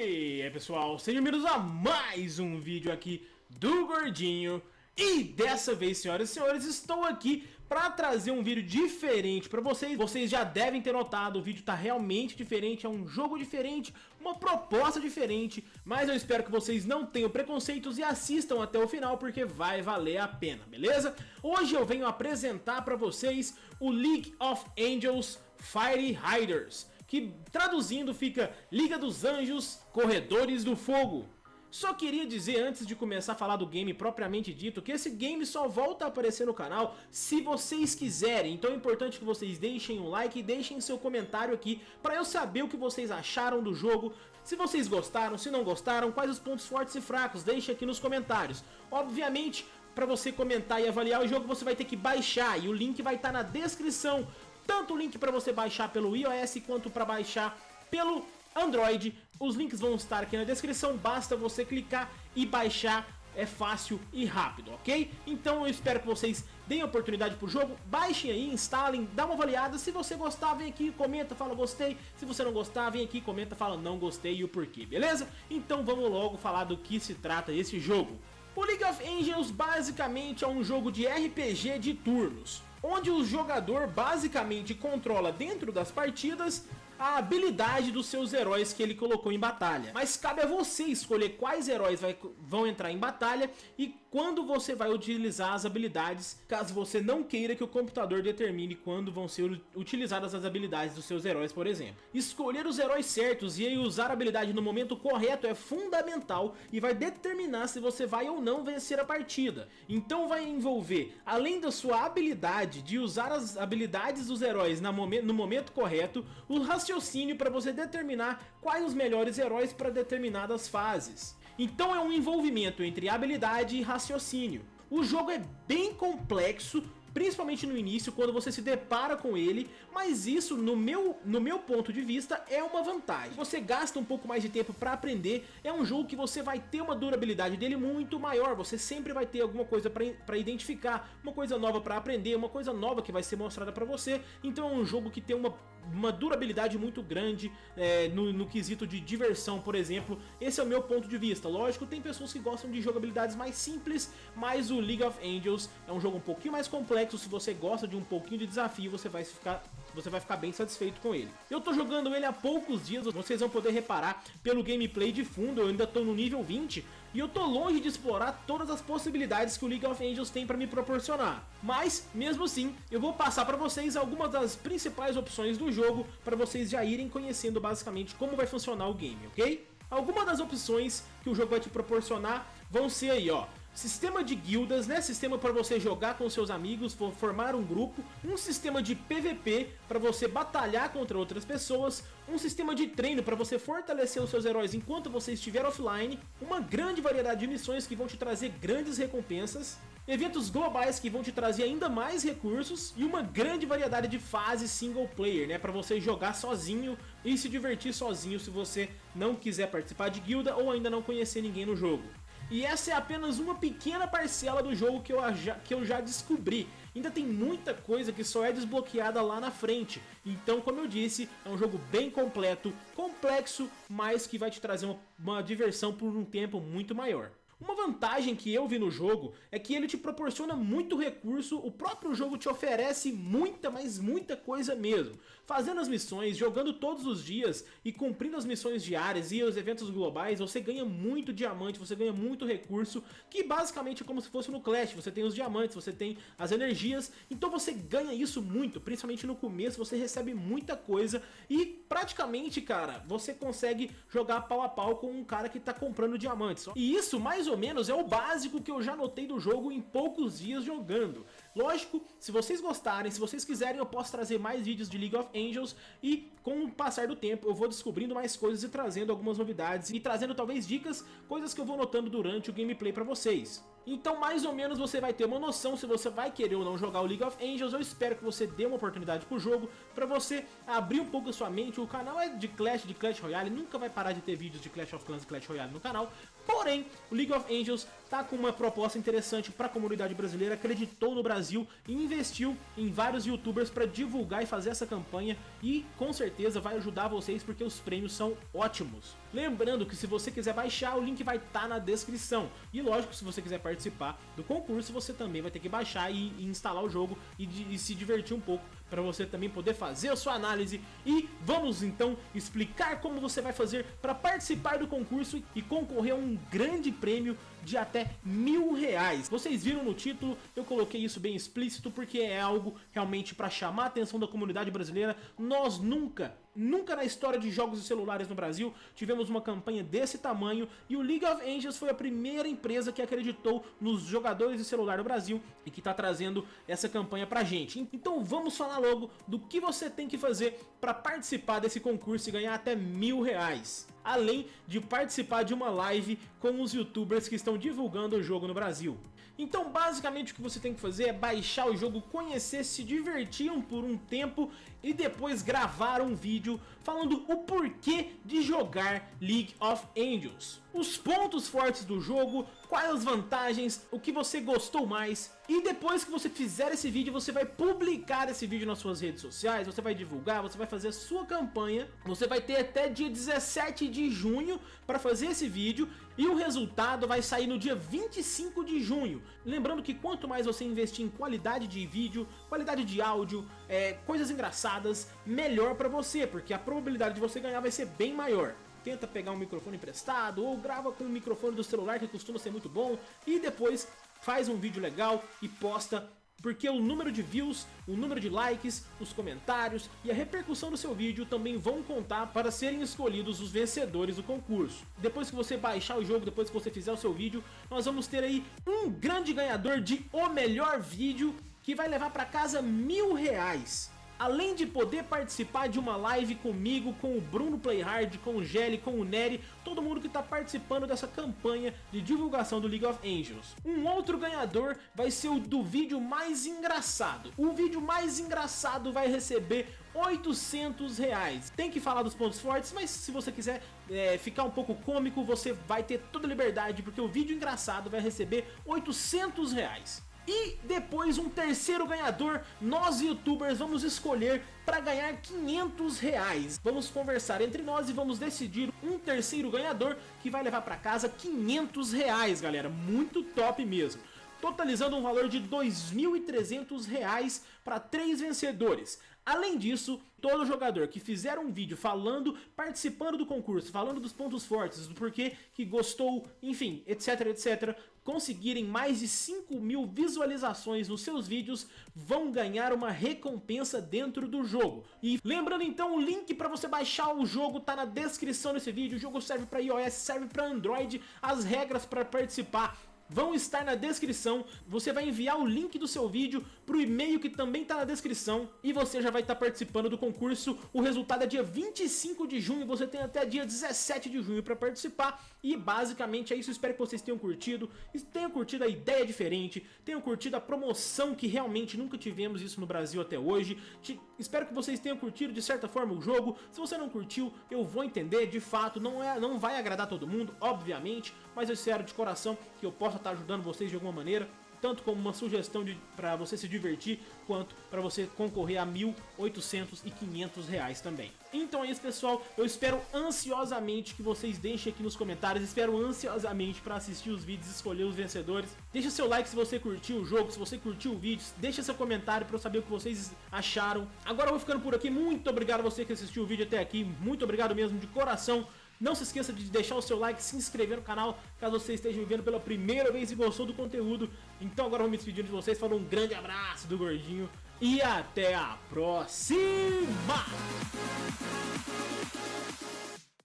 E aí pessoal, sejam bem-vindos a mais um vídeo aqui do Gordinho. E dessa vez, senhoras e senhores, estou aqui para trazer um vídeo diferente para vocês. Vocês já devem ter notado, o vídeo está realmente diferente, é um jogo diferente, uma proposta diferente. Mas eu espero que vocês não tenham preconceitos e assistam até o final porque vai valer a pena, beleza? Hoje eu venho apresentar para vocês o League of Angels Fire Riders que traduzindo fica Liga dos Anjos, Corredores do Fogo. Só queria dizer antes de começar a falar do game propriamente dito que esse game só volta a aparecer no canal se vocês quiserem, então é importante que vocês deixem um like e deixem seu comentário aqui para eu saber o que vocês acharam do jogo, se vocês gostaram, se não gostaram, quais os pontos fortes e fracos, deixe aqui nos comentários. Obviamente, para você comentar e avaliar o jogo você vai ter que baixar e o link vai estar tá na descrição tanto o link para você baixar pelo iOS quanto para baixar pelo Android. Os links vão estar aqui na descrição, basta você clicar e baixar é fácil e rápido, ok? Então eu espero que vocês deem oportunidade pro jogo, baixem aí, instalem, dá uma avaliada, se você gostar vem aqui, comenta, fala gostei, se você não gostar vem aqui, comenta, fala não gostei e o porquê, beleza? Então vamos logo falar do que se trata esse jogo. O League of Angels basicamente é um jogo de RPG de turnos, onde o jogador basicamente controla dentro das partidas a habilidade dos seus heróis que ele colocou em batalha. Mas cabe a você escolher quais heróis vai, vão entrar em batalha e quando você vai utilizar as habilidades, caso você não queira que o computador determine quando vão ser utilizadas as habilidades dos seus heróis, por exemplo. Escolher os heróis certos e usar a habilidade no momento correto é fundamental e vai determinar se você vai ou não vencer a partida. Então vai envolver, além da sua habilidade de usar as habilidades dos heróis no momento correto, o raciocínio para você determinar quais os melhores heróis para determinadas fases. Então é um envolvimento entre habilidade e raciocínio. O jogo é bem complexo, principalmente no início, quando você se depara com ele, mas isso, no meu, no meu ponto de vista, é uma vantagem. Você gasta um pouco mais de tempo para aprender, é um jogo que você vai ter uma durabilidade dele muito maior, você sempre vai ter alguma coisa para identificar, uma coisa nova para aprender, uma coisa nova que vai ser mostrada para você, então é um jogo que tem uma uma durabilidade muito grande é, no, no, quesito de diversão, por exemplo. Esse é o meu ponto de vista. Lógico, tem pessoas que gostam de jogabilidades mais simples, mas o League of Angels é um jogo um pouquinho mais complexo. Se você gosta de um pouquinho de desafio, você vai ficar você vai ficar bem satisfeito com ele. Eu tô jogando ele há poucos dias, vocês vão poder reparar pelo gameplay de fundo, eu ainda tô no nível 20 e eu tô longe de explorar todas as possibilidades que o League of Angels tem para me proporcionar. Mas, mesmo assim, eu vou passar para vocês algumas das principais opções do jogo para vocês já irem conhecendo basicamente como vai funcionar o game, ok? Algumas das opções que o jogo vai te proporcionar vão ser aí, ó. Sistema de guildas, né? Sistema para você jogar com seus amigos, formar um grupo. Um sistema de PVP para você batalhar contra outras pessoas. Um sistema de treino para você fortalecer os seus heróis enquanto você estiver offline. Uma grande variedade de missões que vão te trazer grandes recompensas. Eventos globais que vão te trazer ainda mais recursos. E uma grande variedade de fases single player, né? Para você jogar sozinho e se divertir sozinho se você não quiser participar de guilda ou ainda não conhecer ninguém no jogo. E essa é apenas uma pequena parcela do jogo que eu, já, que eu já descobri. Ainda tem muita coisa que só é desbloqueada lá na frente. Então, como eu disse, é um jogo bem completo, complexo, mas que vai te trazer uma, uma diversão por um tempo muito maior. Uma vantagem que eu vi no jogo é que ele te proporciona muito recurso, o próprio jogo te oferece muita, mas muita coisa mesmo. Fazendo as missões, jogando todos os dias e cumprindo as missões diárias e os eventos globais, você ganha muito diamante, você ganha muito recurso, que basicamente é como se fosse no Clash, você tem os diamantes, você tem as energias, então você ganha isso muito, principalmente no começo, você recebe muita coisa e praticamente, cara, você consegue jogar pau a pau com um cara que tá comprando diamantes. E isso, mais ou menos é o básico que eu já notei do jogo em poucos dias jogando. Lógico, se vocês gostarem, se vocês quiserem eu posso trazer mais vídeos de League of Angels e com o passar do tempo eu vou descobrindo mais coisas e trazendo algumas novidades e trazendo talvez dicas, coisas que eu vou notando durante o gameplay pra vocês. Então mais ou menos você vai ter uma noção se você vai querer ou não jogar o League of Angels. Eu espero que você dê uma oportunidade pro jogo, pra você abrir um pouco a sua mente. O canal é de Clash, de Clash Royale, nunca vai parar de ter vídeos de Clash of Clans e Clash Royale no canal. Porém, o League of Angels tá com uma proposta interessante para a comunidade brasileira, acreditou no Brasil e investiu em vários youtubers para divulgar e fazer essa campanha e com certeza vai ajudar vocês porque os prêmios são ótimos. Lembrando que se você quiser baixar, o link vai estar tá na descrição. E lógico, se você quiser participar do concurso, você também vai ter que baixar e, instalar o jogo e, de, e se divertir um pouco para você também poder fazer a sua análise e vamos então explicar como você vai fazer para participar do concurso e concorrer a um grande prêmio de até mil reais. Vocês viram no título, eu coloquei isso bem explícito porque é algo realmente para chamar a atenção da comunidade brasileira. Nós nunca Nunca na história de jogos de celulares no Brasil tivemos uma campanha desse tamanho e o League of Angels foi a primeira empresa que acreditou nos jogadores de celular do Brasil e que está trazendo essa campanha pra gente. Então vamos falar logo do que você tem que fazer para participar desse concurso e ganhar até mil reais além de participar de uma live com os youtubers que estão divulgando o jogo no Brasil. Então basicamente o que você tem que fazer é baixar o jogo, conhecer, se divertir por um tempo e depois gravar um vídeo falando o porquê de jogar League of Angels. Os pontos fortes do jogo, quais as vantagens, o que você gostou mais. E depois que você fizer esse vídeo, você vai publicar esse vídeo nas suas redes sociais, você vai divulgar, você vai fazer a sua campanha. Você vai ter até dia 17 de junho para fazer esse vídeo e o resultado vai sair no dia 25 de junho. Lembrando que quanto mais você investir em qualidade de vídeo, qualidade de áudio, é, coisas engraçadas, melhor para você, porque a probabilidade de você ganhar vai ser bem maior tenta pegar um microfone emprestado ou grava com o microfone do celular que costuma ser muito bom e depois faz um vídeo legal e posta porque o número de views, o número de likes, os comentários e a repercussão do seu vídeo também vão contar para serem escolhidos os vencedores do concurso. Depois que você baixar o jogo, depois que você fizer o seu vídeo, nós vamos ter aí um grande ganhador de o melhor vídeo que vai levar para casa mil reais. Além de poder participar de uma live comigo, com o Bruno Playhard, com o Gelli, com o Nery, todo mundo que está participando dessa campanha de divulgação do League of Angels. Um outro ganhador vai ser o do vídeo mais engraçado. O vídeo mais engraçado vai receber 800 reais. Tem que falar dos pontos fortes, mas se você quiser é, ficar um pouco cômico, você vai ter toda a liberdade, porque o vídeo engraçado vai receber 800 reais. E depois um terceiro ganhador, nós youtubers vamos escolher para ganhar 500 reais. Vamos conversar entre nós e vamos decidir um terceiro ganhador que vai levar para casa 500 reais, galera. Muito top mesmo totalizando um valor de R$ 2.300 para três vencedores. Além disso, todo jogador que fizer um vídeo falando, participando do concurso, falando dos pontos fortes, do porquê que gostou, enfim, etc, etc, conseguirem mais de 5 mil visualizações nos seus vídeos, vão ganhar uma recompensa dentro do jogo. E lembrando então, o link para você baixar o jogo tá na descrição desse vídeo, o jogo serve para iOS, serve para Android, as regras para participar vão estar na descrição. Você vai enviar o link do seu vídeo para o e-mail que também está na descrição e você já vai estar tá participando do concurso. O resultado é dia 25 de junho, você tem até dia 17 de junho para participar. E basicamente é isso, espero que vocês tenham curtido, tenham curtido a ideia diferente, tenham curtido a promoção que realmente nunca tivemos isso no Brasil até hoje. Te, espero que vocês tenham curtido de certa forma o jogo. Se você não curtiu, eu vou entender, de fato, não, é, não vai agradar todo mundo, obviamente, mas eu espero de coração que eu possa estar ajudando vocês de alguma maneira tanto como uma sugestão para você se divertir, quanto para você concorrer a 1.800 e 500 reais também. Então é isso pessoal, eu espero ansiosamente que vocês deixem aqui nos comentários, espero ansiosamente para assistir os vídeos e escolher os vencedores. Deixa seu like se você curtiu o jogo, se você curtiu o vídeo, deixa seu comentário para eu saber o que vocês acharam. Agora eu vou ficando por aqui, muito obrigado a você que assistiu o vídeo até aqui, muito obrigado mesmo de coração. Não se esqueça de deixar o seu like, se inscrever no canal, caso você esteja me vendo pela primeira vez e gostou do conteúdo. Então agora eu vou me despedir de vocês, falando um grande abraço do Gordinho e até a próxima!